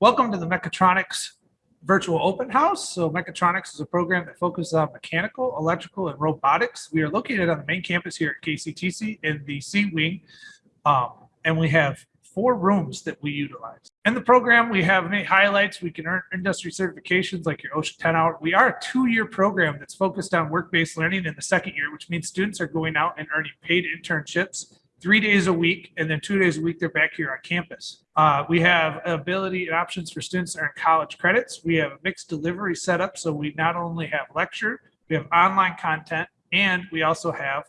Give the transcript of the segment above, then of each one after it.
Welcome to the Mechatronics Virtual Open House. So Mechatronics is a program that focuses on mechanical, electrical, and robotics. We are located on the main campus here at KCTC in the C Wing. Um, and we have four rooms that we utilize. In the program, we have many highlights. We can earn industry certifications like your OSHA 10 hour. We are a two-year program that's focused on work-based learning in the second year, which means students are going out and earning paid internships three days a week, and then two days a week, they're back here on campus. Uh, we have ability and options for students to earn college credits. We have a mixed delivery setup. So we not only have lecture, we have online content, and we also have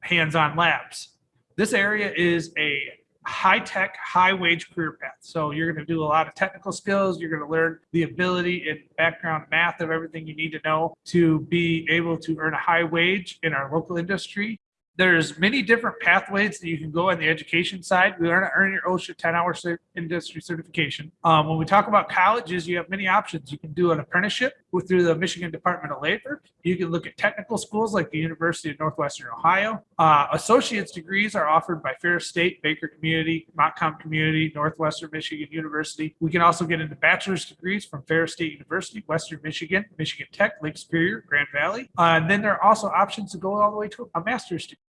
hands-on labs. This area is a high-tech, high-wage career path. So you're going to do a lot of technical skills. You're going to learn the ability and background math of everything you need to know to be able to earn a high wage in our local industry there's many different pathways that you can go on the education side. We learn to earn your OSHA 10 hour industry certification. Um, when we talk about colleges, you have many options. You can do an apprenticeship through the Michigan Department of Labor. You can look at technical schools like the University of Northwestern Ohio. Uh, associate's degrees are offered by Ferris State, Baker Community, Montcalm Community, Northwestern Michigan University. We can also get into bachelor's degrees from Ferris State University, Western Michigan, Michigan Tech, Lake Superior, Grand Valley. Uh, and then there are also options to go all the way to a master's degree.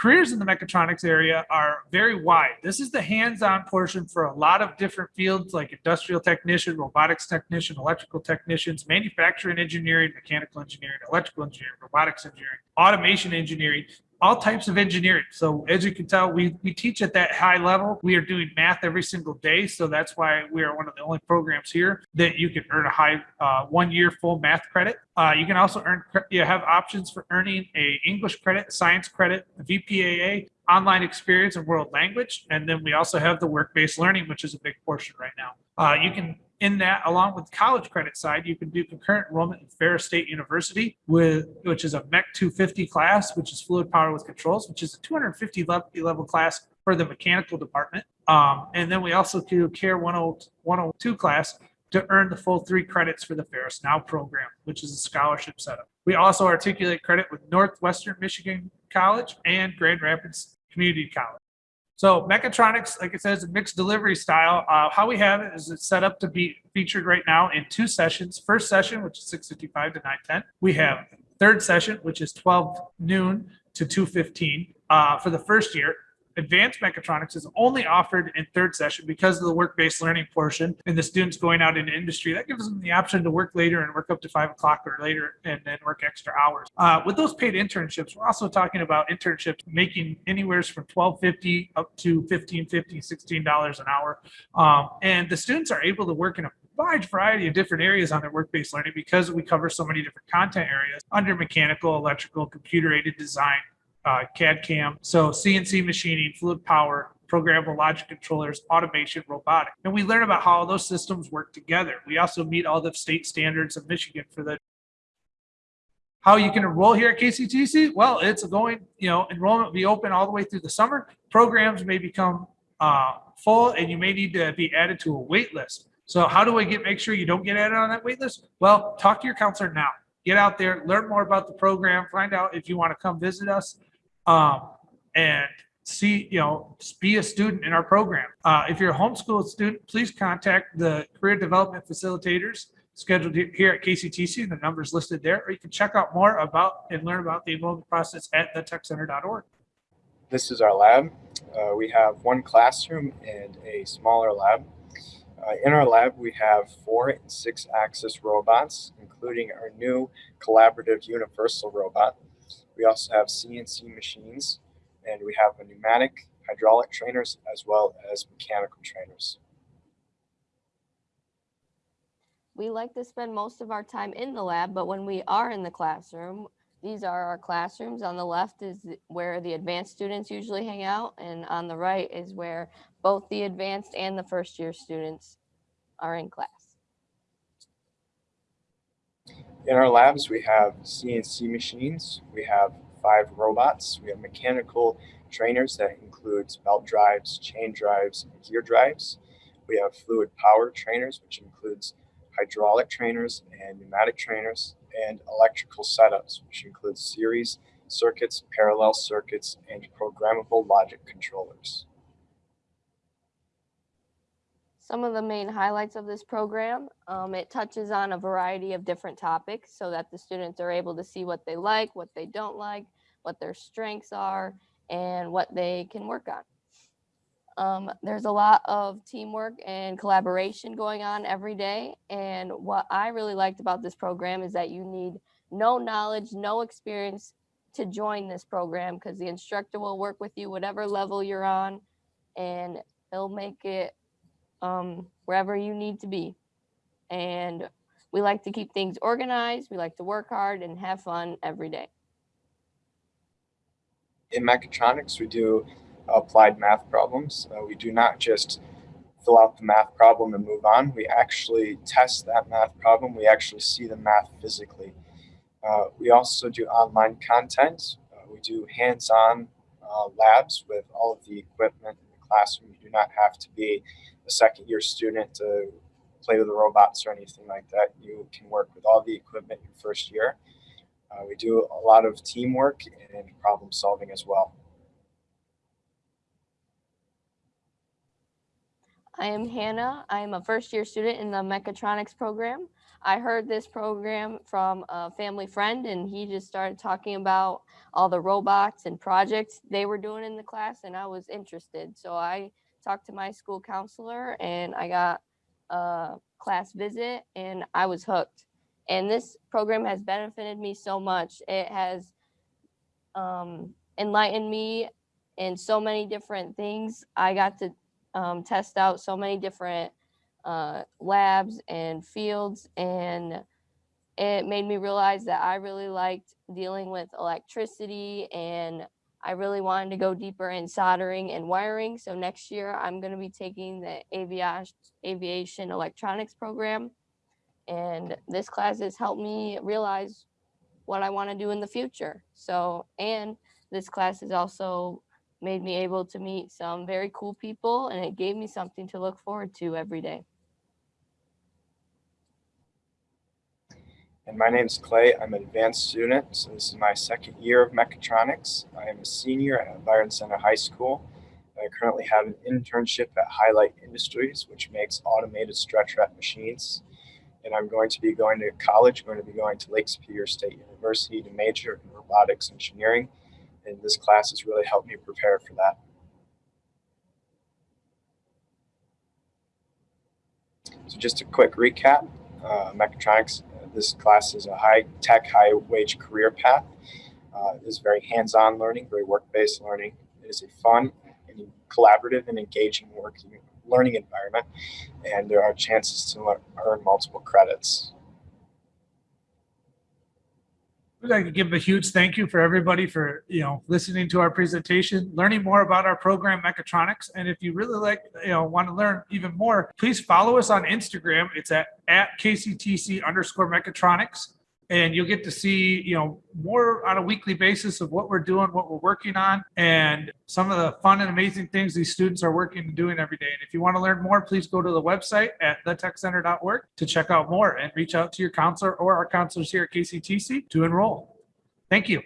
Careers in the mechatronics area are very wide. This is the hands-on portion for a lot of different fields like industrial technician, robotics technician, electrical technicians, manufacturing engineering, mechanical engineering, electrical engineering, robotics engineering, automation engineering all types of engineering. So as you can tell, we, we teach at that high level. We are doing math every single day. So that's why we are one of the only programs here that you can earn a high uh, one year full math credit. Uh, you can also earn, you have options for earning a English credit, science credit, VPAA, online experience and world language. And then we also have the work-based learning, which is a big portion right now. Uh, you can in that, along with college credit side, you can do concurrent enrollment in Ferris State University, with which is a MEC 250 class, which is fluid power with controls, which is a 250 level class for the mechanical department. Um, and then we also do CARE 102 class to earn the full three credits for the Ferris Now program, which is a scholarship setup. We also articulate credit with Northwestern Michigan College and Grand Rapids Community College. So mechatronics, like I said, is a mixed delivery style. Uh, how we have it is it's set up to be featured right now in two sessions. First session, which is 6.55 to 9.10. We have third session, which is 12 noon to 2.15 uh, for the first year advanced mechatronics is only offered in third session because of the work-based learning portion and the students going out into industry. That gives them the option to work later and work up to five o'clock or later and then work extra hours. Uh, with those paid internships, we're also talking about internships making anywhere from 1250 up to 1550 $16 an hour. Um, and the students are able to work in a wide variety of different areas on their work-based learning because we cover so many different content areas under mechanical, electrical, computer-aided design, uh, CAD CAM. So CNC machining, fluid power, programmable logic controllers, automation, robotic. And we learn about how those systems work together. We also meet all the state standards of Michigan for the how you can enroll here at KCTC? Well, it's going, you know, enrollment will be open all the way through the summer. Programs may become uh, full and you may need to be added to a wait list. So how do I get make sure you don't get added on that wait list? Well, talk to your counselor now. Get out there, learn more about the program, find out if you want to come visit us um, and see, you know, be a student in our program. Uh, if you're a homeschool student, please contact the career development facilitators scheduled here at KCTC. The number's listed there, or you can check out more about and learn about the enrollment process at thetechcenter.org. This is our lab. Uh, we have one classroom and a smaller lab. Uh, in our lab, we have four and six axis robots, including our new collaborative universal robot. We also have CNC machines and we have pneumatic, hydraulic trainers, as well as mechanical trainers. We like to spend most of our time in the lab, but when we are in the classroom, these are our classrooms. On the left is where the advanced students usually hang out, and on the right is where both the advanced and the first year students are in class. In our labs, we have CNC machines, we have five robots, we have mechanical trainers that includes belt drives, chain drives, and gear drives. We have fluid power trainers, which includes hydraulic trainers and pneumatic trainers, and electrical setups, which includes series circuits, parallel circuits, and programmable logic controllers. Some of the main highlights of this program. Um, it touches on a variety of different topics so that the students are able to see what they like, what they don't like, what their strengths are, and what they can work on. Um, there's a lot of teamwork and collaboration going on every day. And what I really liked about this program is that you need no knowledge, no experience to join this program because the instructor will work with you whatever level you're on and he'll make it um, wherever you need to be. And we like to keep things organized. We like to work hard and have fun every day. In mechatronics, we do applied math problems. Uh, we do not just fill out the math problem and move on. We actually test that math problem. We actually see the math physically. Uh, we also do online content. Uh, we do hands-on uh, labs with all of the equipment classroom. You do not have to be a second year student to play with the robots or anything like that. You can work with all the equipment your first year. Uh, we do a lot of teamwork and problem solving as well. I am Hannah. I am a first year student in the mechatronics program. I heard this program from a family friend and he just started talking about all the robots and projects they were doing in the class and I was interested. So I talked to my school counselor and I got a class visit and I was hooked. And this program has benefited me so much. It has um, enlightened me in so many different things. I got to um, test out so many different uh, labs and fields and it made me realize that I really liked dealing with electricity and I really wanted to go deeper in soldering and wiring. So next year I'm going to be taking the aviation, aviation electronics program. And this class has helped me realize what I want to do in the future. So, and this class has also made me able to meet some very cool people and it gave me something to look forward to every day. And my name is Clay. I'm an advanced student, so this is my second year of mechatronics. I am a senior at Byron Center High School. I currently have an internship at Highlight Industries, which makes automated stretch wrap machines. And I'm going to be going to college, I'm going to be going to Lake Superior State University to major in robotics engineering. And this class has really helped me prepare for that. So just a quick recap, uh, mechatronics this class is a high tech, high wage career path. Uh, it is very hands-on learning, very work-based learning. It is a fun and collaborative and engaging working learning environment, and there are chances to learn, earn multiple credits. We'd like to give a huge thank you for everybody for, you know, listening to our presentation, learning more about our program mechatronics. And if you really like, you know, want to learn even more, please follow us on Instagram. It's at, at KCTC underscore mechatronics. And you'll get to see, you know, more on a weekly basis of what we're doing, what we're working on, and some of the fun and amazing things these students are working and doing every day. And if you want to learn more, please go to the website at thetechcenter.org to check out more and reach out to your counselor or our counselors here at KCTC to enroll. Thank you.